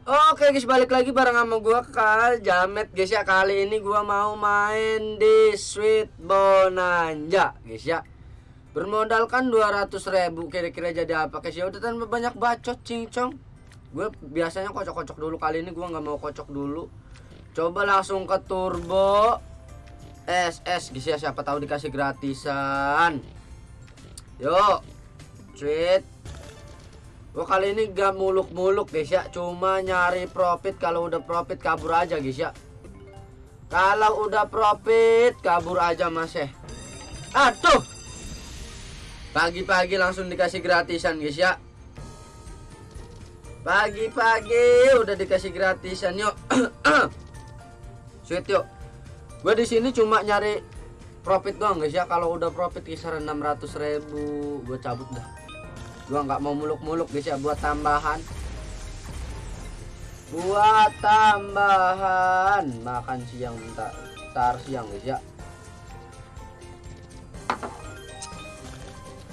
Oke guys balik lagi bareng sama gua Kal Jamet. Guys ya Kali ini gua mau main di Sweet Bonanza. Guys ya. Bermodalkan 200 ribu kira-kira jadi apa? Guys ya Udah tanpa banyak bacot cincong Gue biasanya kocok-kocok dulu. Kali ini gua nggak mau kocok dulu. Coba langsung ke turbo SS guys ya siapa tahu dikasih gratisan. Yuk Sweet Gua kali ini gak muluk-muluk guys ya Cuma nyari profit. Kalau udah profit kabur aja guys ya Kalau udah profit kabur aja mas ya Aduh! Pagi-pagi langsung dikasih gratisan guys ya Pagi-pagi udah dikasih gratisan yuk. Sweet yuk. Gue di sini cuma nyari profit doang guys ya Kalau udah profit kisaran 600 ribu Gue cabut dah gua nggak mau muluk-muluk guys ya buat tambahan. Buat tambahan. Makan siang bentar. Tar siang guys ya.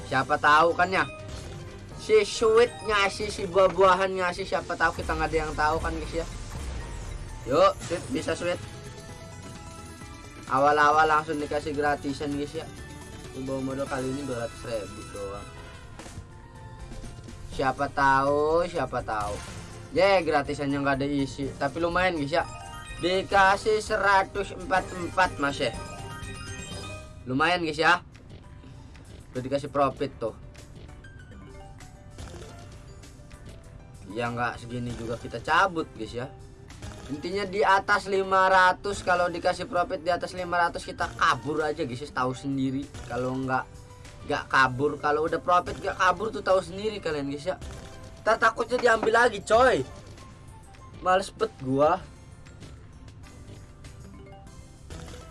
Siapa tahu kan ya. Si sweet ngasih si buah-buahan ngasih siapa tahu kita nggak ada yang tahu kan guys ya. Yuk sweet bisa sweet. Awal-awal langsung dikasih gratisan guys ya. Bawa modal kali ini 200 ribu doang siapa tahu siapa tahu. Ya yeah, gratisannya nggak ada isi tapi lumayan guys ya. Dikasih 144 mas ya. Lumayan guys ya. Udah dikasih profit tuh. Ya nggak segini juga kita cabut guys ya. Intinya di atas 500 kalau dikasih profit di atas 500 kita kabur aja guys ya tahu sendiri. Kalau nggak gak kabur. Kalau udah profit gak kabur tuh tahu sendiri kalian guys ya. Tak takutnya diambil lagi coy. Males bet gua.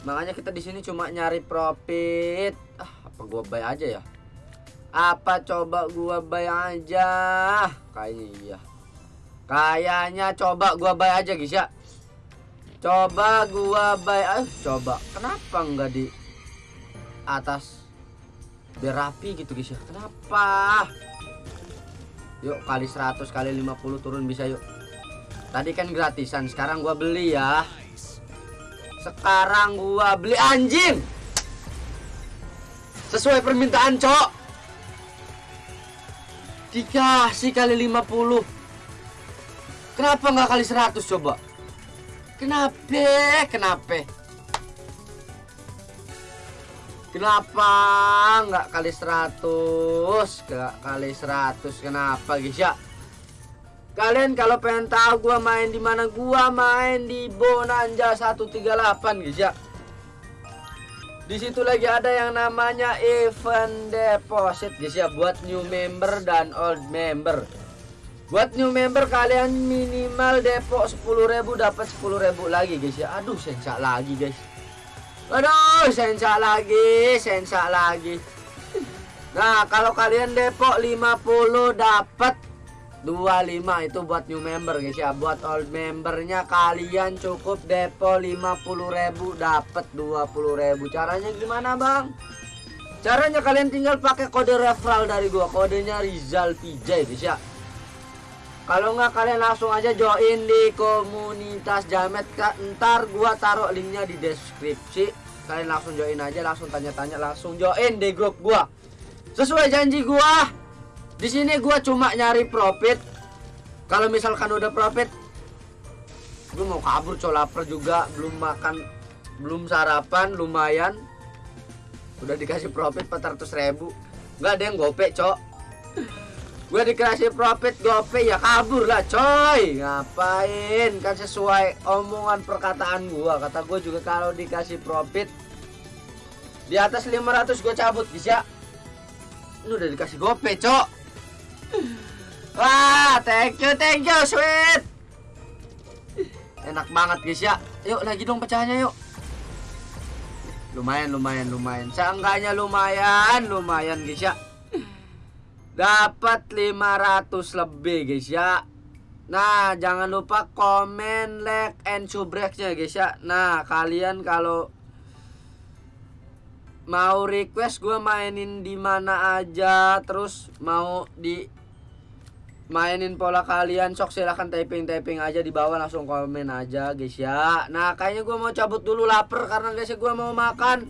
Makanya kita di sini cuma nyari profit. Ah apa gua buy aja ya? Apa coba gua buy aja? Kayaknya iya. Kayaknya coba gua buy aja guys ya. Coba gua buy ah coba. Kenapa enggak di atas biar rapi gitu guys ya. Kenapa? Yuk kali 100 kali 50 turun bisa yuk. Tadi kan gratisan sekarang gua beli ya. Sekarang gua beli anjing! Sesuai permintaan cok. Dikasih kali 50 kenapa nggak kali 100 coba? Kenapa? Kenapa Kenapa nggak kali 100? Nggak kali 100 kenapa guys ya? Kalian kalau pengen tahu gua main di mana gua main di Bonanza 138 guys ya. Di situ lagi ada yang namanya event deposit guys ya buat new member dan old member. Buat new member kalian minimal depo 10.000 dapat 10.000 lagi guys ya. Aduh, sensak lagi guys. Aduh, sensa lagi, sensa lagi. Nah, kalau kalian depok 50 dapat 25 itu buat new member guys ya. Buat old membernya kalian cukup depo 50.000 dapat 20.000. Caranya gimana, Bang? Caranya kalian tinggal pakai kode referral dari gua. Kodenya Rizal PJ guys ya. Kalau nggak kalian langsung aja join di komunitas Jamet Kak. Ntar gua taruh linknya di deskripsi. Kalian langsung join aja, langsung tanya-tanya, langsung join di grup gua. Sesuai janji gua. Di sini gua cuma nyari profit. Kalau misalkan udah profit, gua mau kabur cow lapar juga, belum makan, belum sarapan, lumayan. Udah dikasih profit 400 ribu. Nggak ada yang gopek, cok gue dikasih profit gope ya kabur lah coy. Ngapain? Kan sesuai omongan perkataan gue kata gue juga kalau dikasih profit di atas 500 gue cabut bisa? Lu udah dikasih gope cok. Wah thank you thank you sweet. Enak banget guys ya. Yuk lagi dong pecahannya yuk. Lumayan lumayan lumayan. Seenggaknya lumayan lumayan guys ya dapat 500 lebih guys ya. Nah jangan lupa komen like and subscribe-nya guys ya. Nah kalian kalau mau request gue mainin di mana aja terus mau di mainin pola kalian sok silahkan typing typing aja di bawah langsung komen aja guys ya. Nah kayaknya gue mau cabut dulu lapar karena guys gue mau makan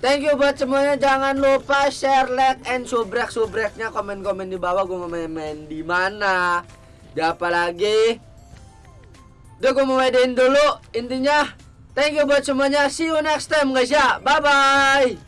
thank you buat semuanya. Jangan lupa share like and subrek subreknya komen komen di bawah gue mau main, main di mana. Di apa lagi? Udah gue mau mainin dulu. Intinya thank you buat semuanya. See you next time guys ya. Bye bye